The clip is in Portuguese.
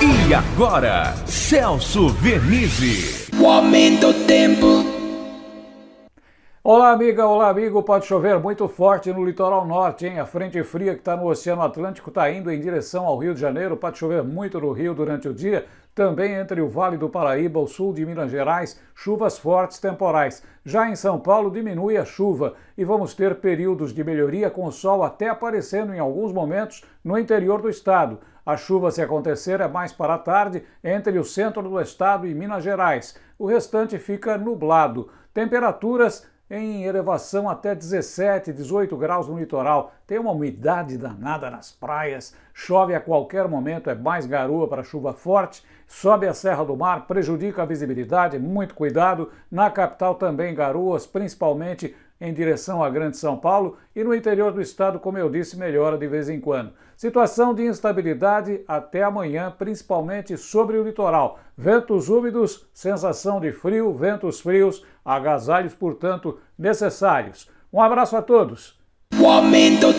E agora, Celso Vernizzi. O aumento do tempo. Olá, amiga, olá, amigo. Pode chover muito forte no litoral norte, hein? A frente fria que está no Oceano Atlântico está indo em direção ao Rio de Janeiro. Pode chover muito no Rio durante o dia. Também entre o Vale do Paraíba, o sul de Minas Gerais, chuvas fortes temporais. Já em São Paulo, diminui a chuva e vamos ter períodos de melhoria com o sol até aparecendo em alguns momentos no interior do estado. A chuva, se acontecer, é mais para a tarde entre o centro do estado e Minas Gerais. O restante fica nublado. Temperaturas em elevação até 17, 18 graus no litoral. Tem uma umidade danada nas praias, chove a qualquer momento, é mais garoa para chuva forte, sobe a Serra do Mar, prejudica a visibilidade, muito cuidado. Na capital também garoas, principalmente em direção à Grande São Paulo e no interior do estado, como eu disse, melhora de vez em quando. Situação de instabilidade até amanhã, principalmente sobre o litoral. Ventos úmidos, sensação de frio, ventos frios, agasalhos, portanto, necessários. Um abraço a todos. O.